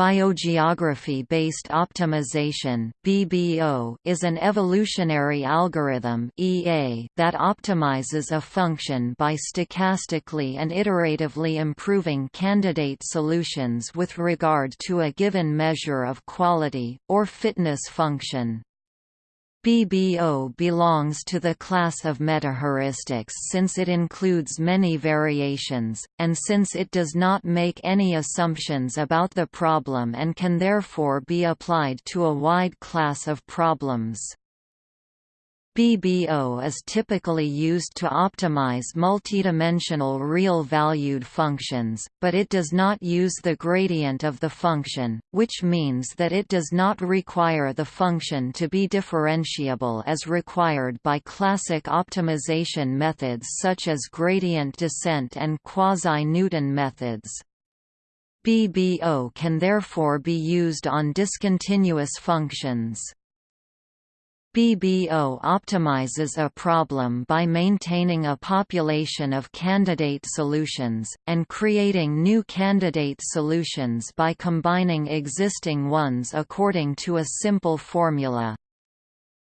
Biogeography-based optimization (BBO) is an evolutionary algorithm (EA) that optimizes a function by stochastically and iteratively improving candidate solutions with regard to a given measure of quality or fitness function. BBO belongs to the class of metaheuristics since it includes many variations, and since it does not make any assumptions about the problem and can therefore be applied to a wide class of problems. BBO is typically used to optimize multidimensional real-valued functions, but it does not use the gradient of the function, which means that it does not require the function to be differentiable as required by classic optimization methods such as gradient descent and quasi-Newton methods. BBO can therefore be used on discontinuous functions. BBO optimizes a problem by maintaining a population of candidate solutions, and creating new candidate solutions by combining existing ones according to a simple formula.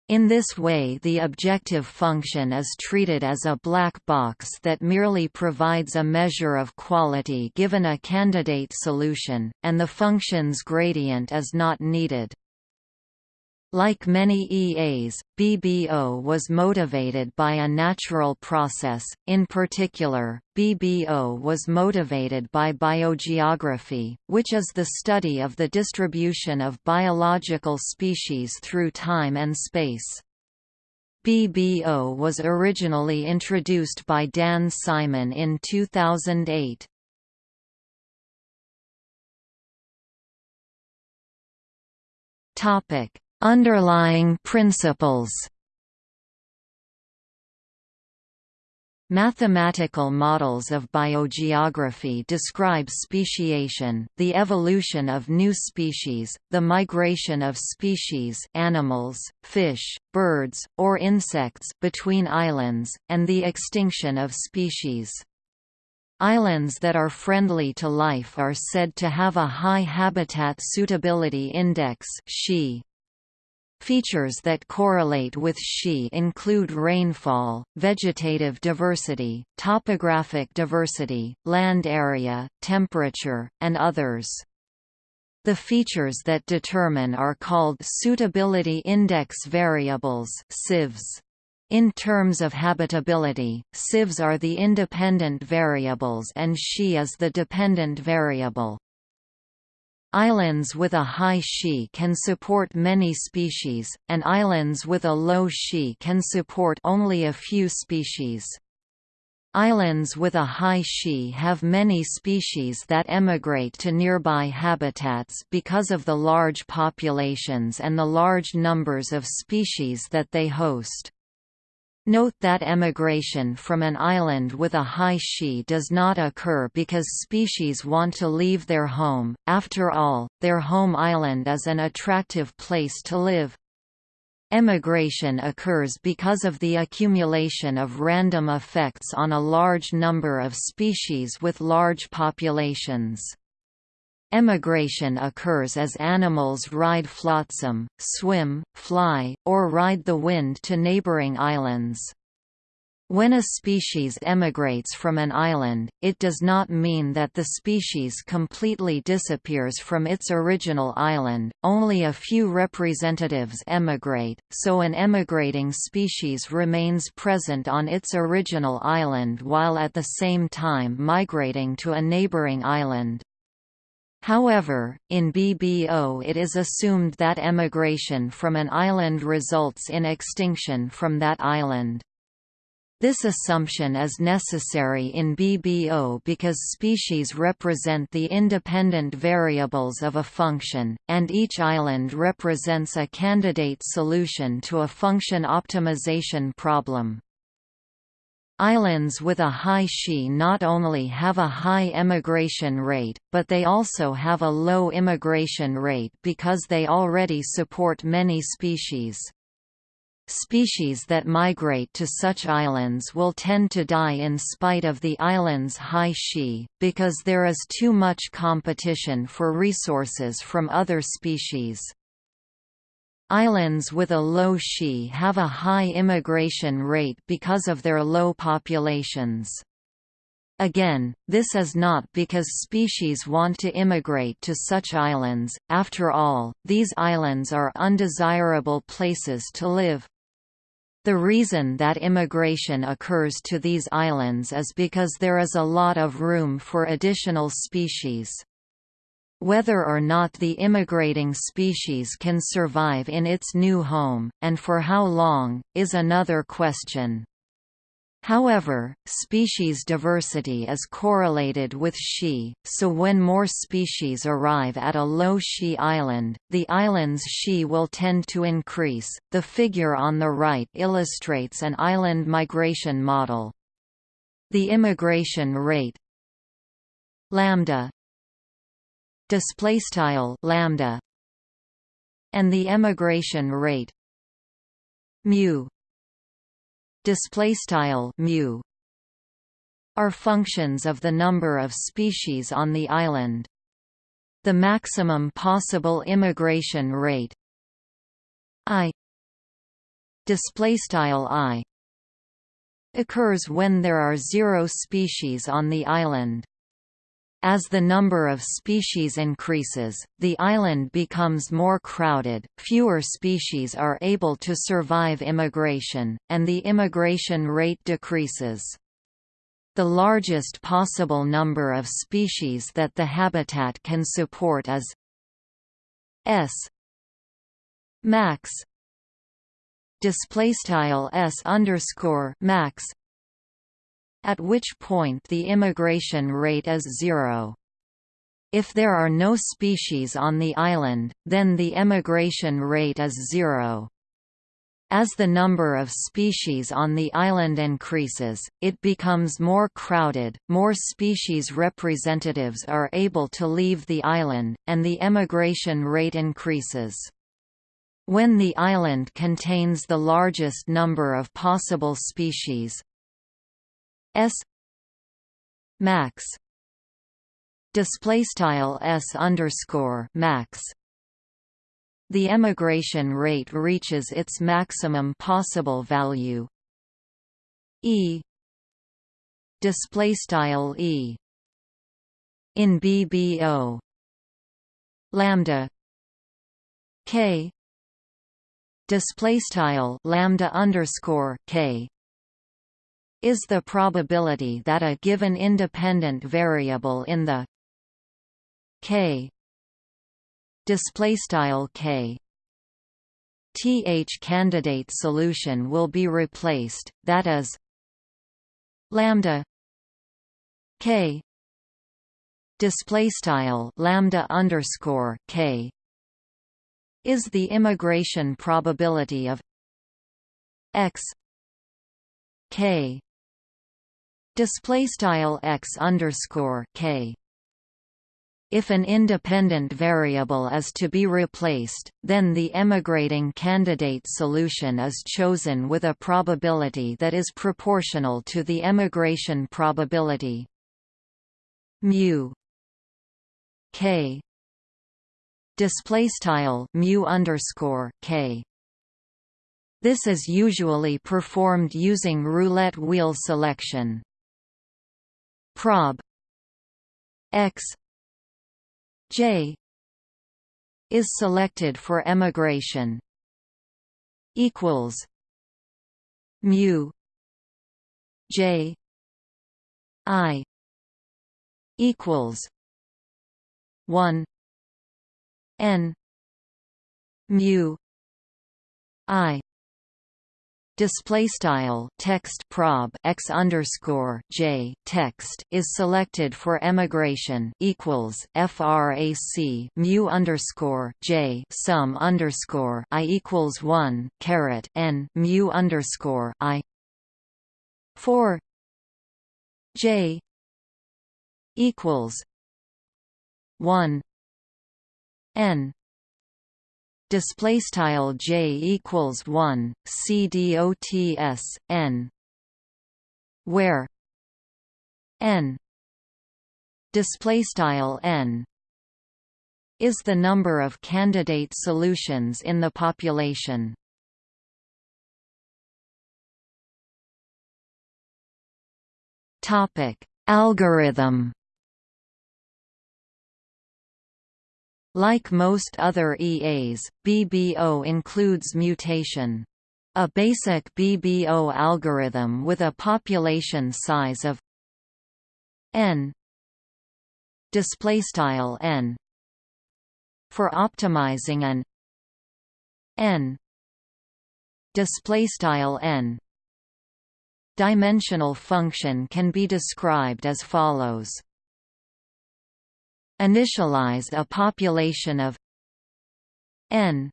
In this way the objective function is treated as a black box that merely provides a measure of quality given a candidate solution, and the function's gradient is not needed. Like many EAs, BBO was motivated by a natural process, in particular, BBO was motivated by biogeography, which is the study of the distribution of biological species through time and space. BBO was originally introduced by Dan Simon in 2008. Topic Underlying principles Mathematical models of biogeography describe speciation, the evolution of new species, the migration of species animals, fish, birds, or insects between islands, and the extinction of species. Islands that are friendly to life are said to have a high Habitat Suitability Index Features that correlate with SHE include rainfall, vegetative diversity, topographic diversity, land area, temperature, and others. The features that determine are called Suitability Index Variables SIVs. In terms of habitability, SIVs are the independent variables and SHE is the dependent variable. Islands with a high SHE can support many species, and islands with a low SHE can support only a few species. Islands with a high SHE have many species that emigrate to nearby habitats because of the large populations and the large numbers of species that they host. Note that emigration from an island with a high SHE does not occur because species want to leave their home, after all, their home island is an attractive place to live. Emigration occurs because of the accumulation of random effects on a large number of species with large populations. Emigration occurs as animals ride flotsam, swim, fly, or ride the wind to neighboring islands. When a species emigrates from an island, it does not mean that the species completely disappears from its original island, only a few representatives emigrate, so an emigrating species remains present on its original island while at the same time migrating to a neighboring island. However, in BBO it is assumed that emigration from an island results in extinction from that island. This assumption is necessary in BBO because species represent the independent variables of a function, and each island represents a candidate solution to a function optimization problem. Islands with a high SHE not only have a high emigration rate, but they also have a low immigration rate because they already support many species. Species that migrate to such islands will tend to die in spite of the island's high Xi, because there is too much competition for resources from other species. Islands with a low Xi have a high immigration rate because of their low populations. Again, this is not because species want to immigrate to such islands, after all, these islands are undesirable places to live. The reason that immigration occurs to these islands is because there is a lot of room for additional species. Whether or not the immigrating species can survive in its new home, and for how long, is another question. However, species diversity is correlated with Xi, so when more species arrive at a low Xi island, the island's Xi will tend to increase. The figure on the right illustrates an island migration model. The immigration rate lambda display style lambda and the emigration rate mu display style mu are functions of the number of species on the island. The maximum possible immigration rate i display style i occurs when there are zero species on the island. As the number of species increases, the island becomes more crowded, fewer species are able to survive immigration, and the immigration rate decreases. The largest possible number of species that the habitat can support is S. Max. Display style S underscore max at which point the immigration rate is zero. If there are no species on the island, then the emigration rate is zero. As the number of species on the island increases, it becomes more crowded, more species representatives are able to leave the island, and the emigration rate increases. When the island contains the largest number of possible species, S max display style S underscore max. The emigration rate reaches its maximum possible value. E display style E in BBO lambda K display style lambda underscore K is the probability that a given independent variable in the k displaystyle k th candidate solution will be replaced that is lambda k displaystyle lambda underscore k is the immigration probability of x k display style x underscore k. If an independent variable is to be replaced, then the emigrating candidate solution is chosen with a probability that is proportional to the emigration probability. Mu k. Display style mu underscore k. This is usually performed using roulette wheel selection prob x j is selected for emigration equals mu j i equals 1 n mu i display style text prob x underscore j text is selected for emigration equals frac mu underscore j sum underscore i equals one caret n mu underscore i. For j equals one n display style j equals 1 c dots n. Where n display style n is the number of candidate solutions in the population. Topic algorithm Like most other EAs, BBO includes mutation. A basic BBO algorithm with a population size of n. N. For optimizing an n. N. Dimensional function can be described as follows initialize a population of n.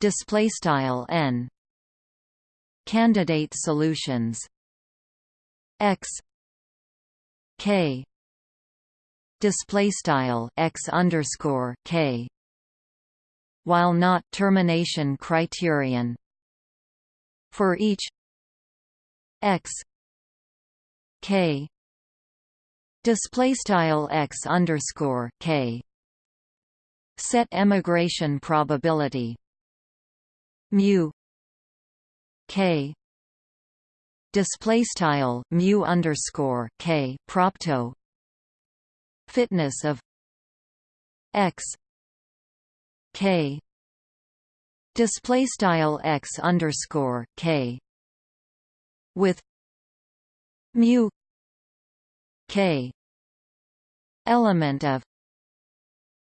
Display style n. Candidate solutions. X. K. Display style x underscore k. While not termination criterion. For each x. K display style x underscore k. Set emigration probability. Mu k. Display style mu underscore k propto. Fitness of x k. Display style x underscore k. With mu k element of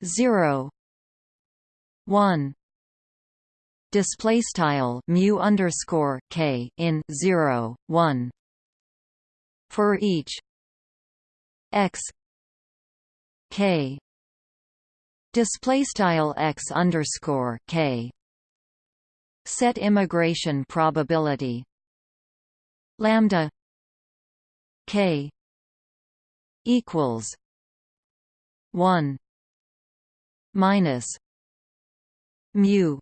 0 1 display style mu underscore k in 0 1 for each x k. Display style x underscore k. Set immigration probability. Lambda k equals 1 minus mu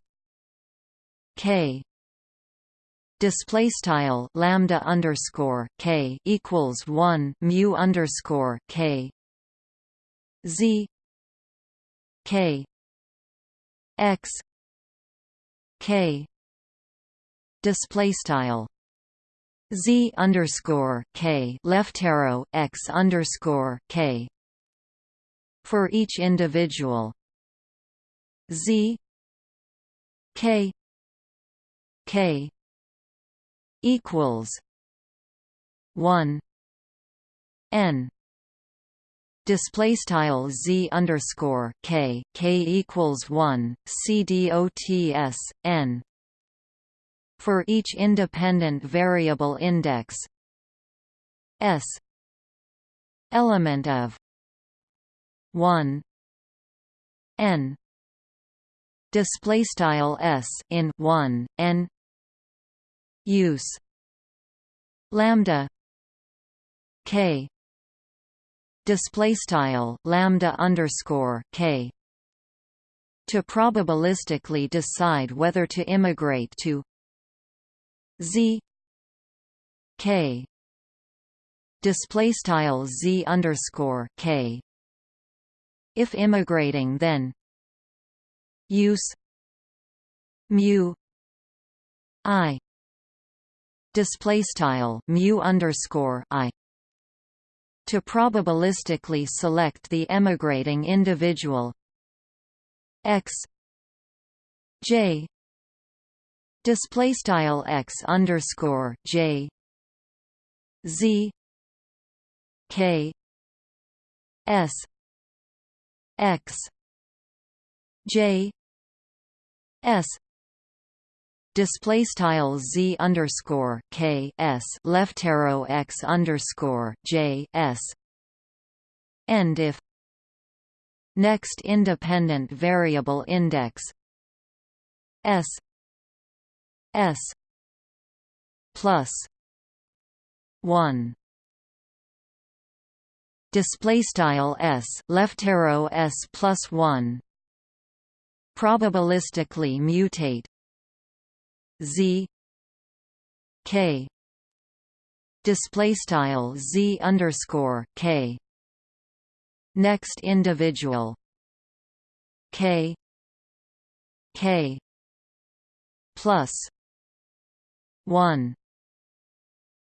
k display style lambda underscore k equals 1 mu underscore k z k x k display style z underscore k left arrow x underscore k for each individual. Z. K. K. equals 1 n. Display style z underscore k. K equals 1 c dots n. For each independent variable index s. Element of 1 n. Display style s in 1 n. Use. Lambda. K. Display style lambda underscore k. To probabilistically decide whether to immigrate to z. K. Display style z underscore k if immigrating then. Use mu i display style mu underscore i to probabilistically select the emigrating individual. X j display style x underscore j z k s x. J. S. Display style z underscore k s left arrow x underscore j s. And if. Next independent variable index. S. S. Plus. One display style S left arrow S plus one. Probabilistically mutate. Z. K. Display style z underscore k. Next individual. K. K. Plus 1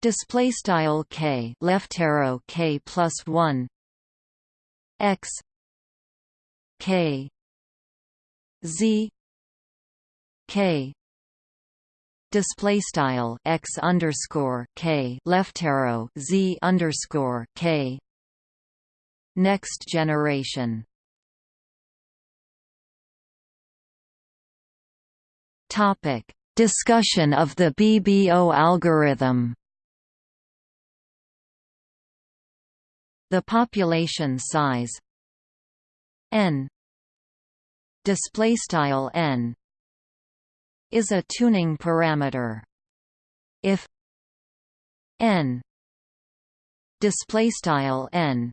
display style k left arrow k plus 1 x k z k display style x underscore k left arrow z underscore k next generation. Topic discussion of the BBO algorithm The population size n display style n is a tuning parameter. If n display style n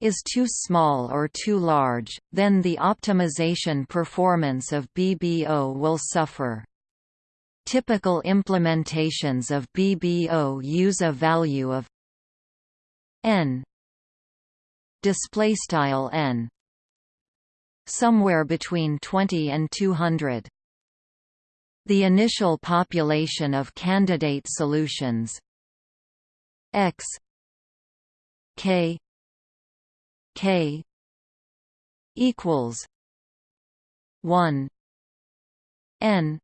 is too small or too large, then the optimization performance of BBO will suffer. Typical implementations of BBO use a value of n. Display style n. Somewhere between 20 and 200 the initial population of candidate solutions. X. K. K. Equals 1 n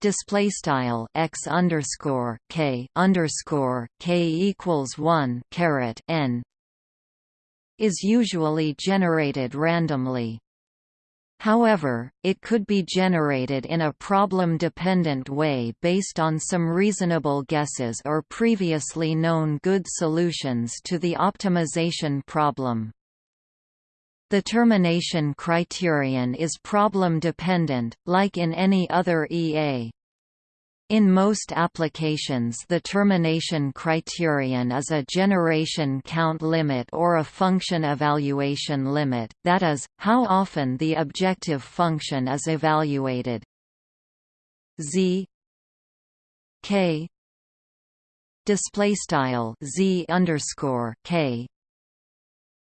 display style x underscore k underscore k equals one caret n is usually generated randomly. However, it could be generated in a problem-dependent way based on some reasonable guesses or previously known good solutions to the optimization problem. The termination criterion is problem-dependent, like in any other EA. In most applications the termination criterion is a generation count limit or a function evaluation limit, that is, how often the objective function is evaluated. z k display style z underscore k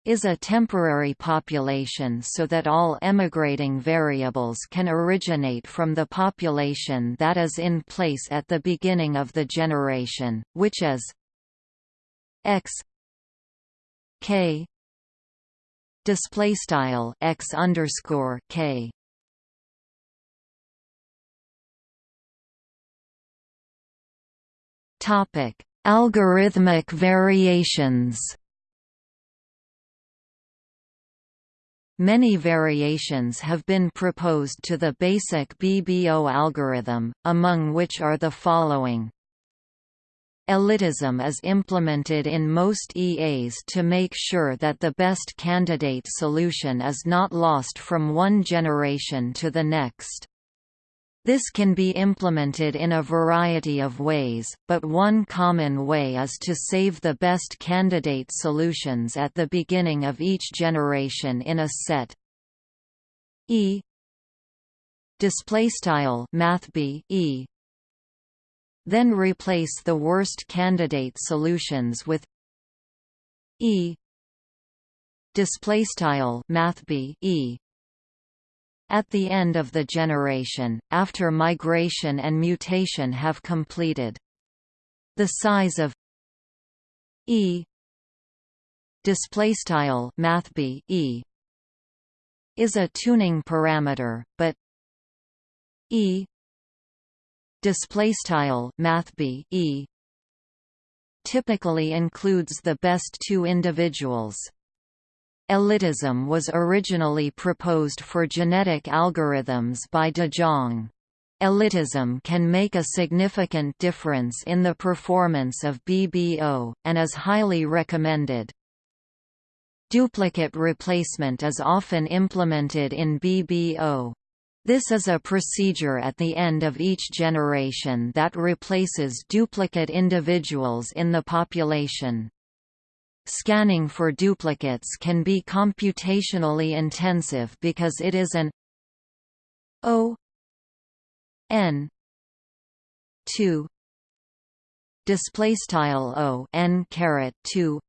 is a temporary population so that all emigrating variables can originate from the population that is in place at the beginning of the generation, which is x k display style x underscore k. Topic: Algorithmic variations. Many variations have been proposed to the basic BBO algorithm, among which are the following. Elitism is implemented in most EAs to make sure that the best candidate solution is not lost from one generation to the next. This can be implemented in a variety of ways, but one common way is to save the best candidate solutions at the beginning of each generation in a set. E. Displaystyle mathb E. Then replace the worst candidate solutions with E. Displaystyle mathb E at the end of the generation, after migration and mutation have completed. The size of E displaystyle mathb E is a tuning parameter, but E displaystyle mathb E typically includes the best two individuals. Elitism was originally proposed for genetic algorithms by de Jong. Elitism can make a significant difference in the performance of BBO, and is highly recommended. Duplicate replacement is often implemented in BBO. This is a procedure at the end of each generation that replaces duplicate individuals in the population. Scanning for duplicates can be computationally intensive because it is an O n 2 display style O n caret 2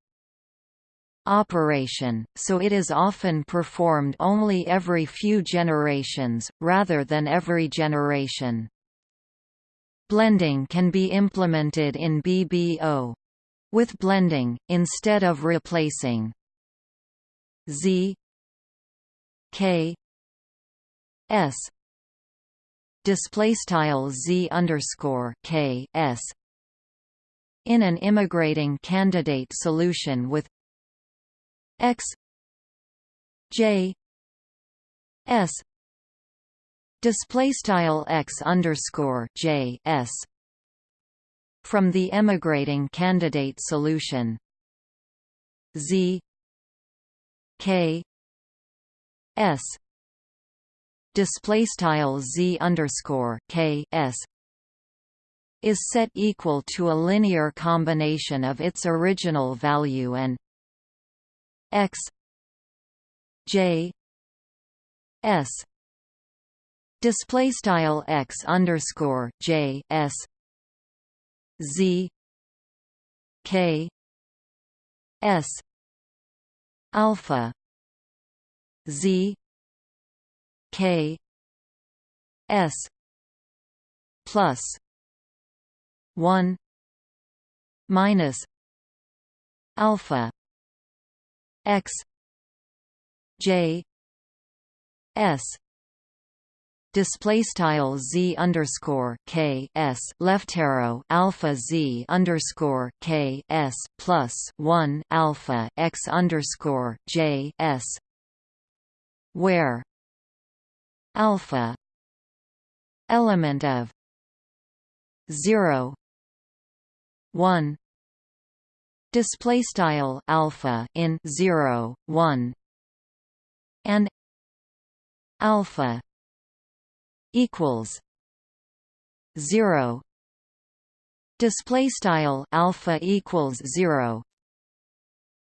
operation, so it is often performed only every few generations, rather than every generation. Blending can be implemented in BBO. With blending, instead of replacing. Z. K. S. Display style Z underscore K S. In an immigrating candidate solution with X. J. S. Display style X underscore J S from the emigrating candidate solution. Z. K. S. Display style Z underscore K S is set equal to a linear combination of its original value and x. J. S. Display style x underscore j s z k s alpha z k s plus 1 minus alpha x j s display style z underscore k s left arrow alpha z underscore k s plus one alpha x underscore j s. Where alpha element of zero one display style alpha in 0 1 and alpha equals 0 display style alpha equals 0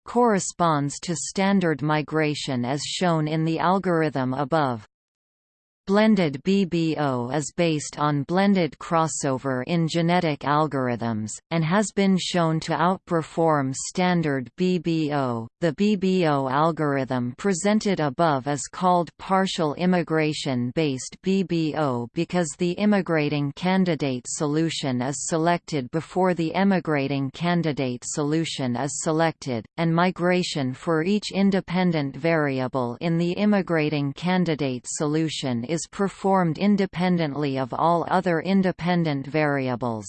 corresponds to standard migration as shown in the algorithm above Blended BBO is based on blended crossover in genetic algorithms, and has been shown to outperform standard BBO. The BBO algorithm presented above is called partial immigration based BBO because the immigrating candidate solution is selected before the emigrating candidate solution is selected, and migration for each independent variable in the immigrating candidate solution is is performed independently of all other independent variables.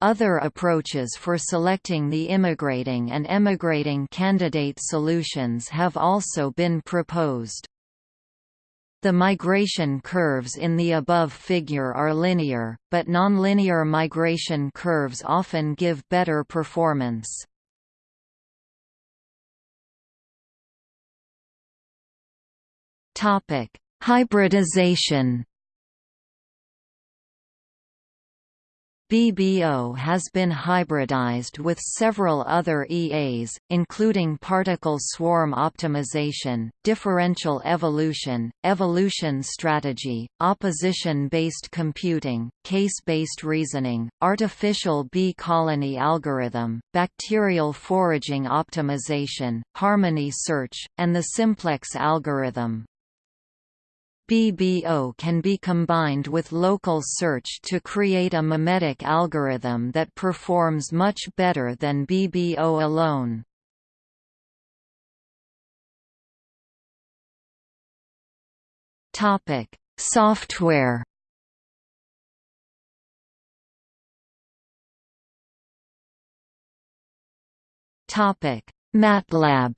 Other approaches for selecting the immigrating and emigrating candidate solutions have also been proposed. The migration curves in the above figure are linear, but nonlinear migration curves often give better performance. Topic: Hybridization BBO has been hybridized with several other EAs, including particle swarm optimization, differential evolution, evolution strategy, opposition-based computing, case-based reasoning, artificial bee colony algorithm, bacterial foraging optimization, harmony search, and the simplex algorithm. BBO can be combined with local search to create a memetic algorithm that performs much better than BBO alone. Topic: Software. Topic: MATLAB.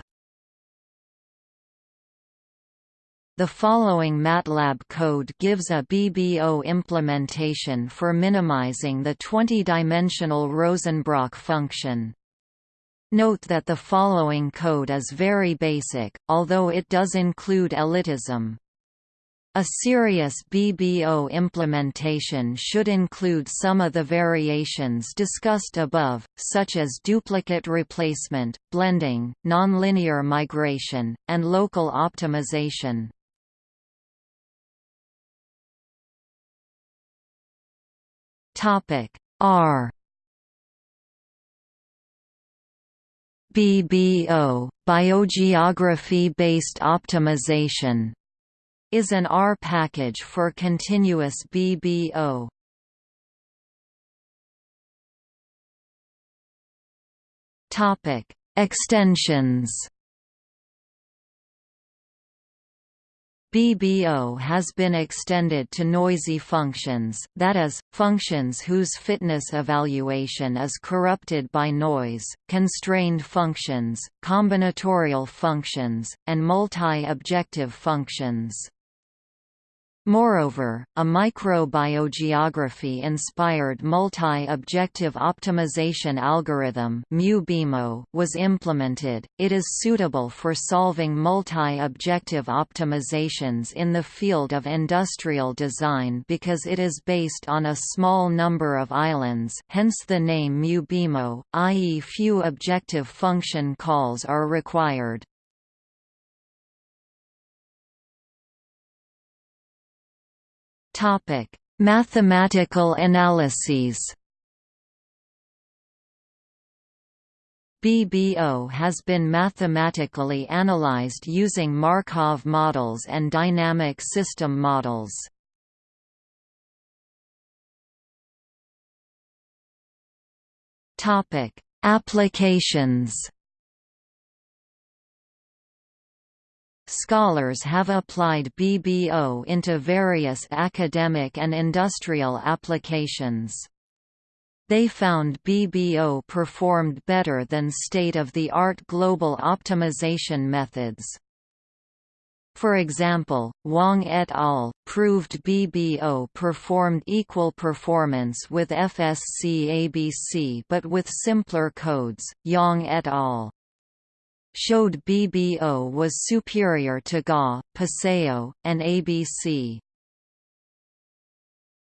The following MATLAB code gives a BBO implementation for minimizing the 20-dimensional Rosenbrock function. Note that the following code is very basic, although it does include elitism. A serious BBO implementation should include some of the variations discussed above, such as duplicate replacement, blending, nonlinear migration, and local optimization. R BBO, biogeography-based optimization is an R package for continuous BBO. Topic: Extensions. BBO has been extended to noisy functions, that is, functions whose fitness evaluation is corrupted by noise, constrained functions, combinatorial functions, and multi-objective functions. Moreover, a microbiogeography-inspired multi-objective optimization algorithm was implemented. It is suitable for solving multi-objective optimizations in the field of industrial design because it is based on a small number of islands, hence the name MuBIMO, i.e. few objective function calls are required. Topic: Mathematical analyses. BBO has been mathematically analyzed using Markov models and dynamic system models. Topic: Applications. Scholars have applied BBO into various academic and industrial applications. They found BBO performed better than state-of-the-art global optimization methods. For example, Wang et al. proved BBO performed equal performance with FSC-ABC but with simpler codes. Yang et al showed BBO was superior to GA, PSO, and ABC.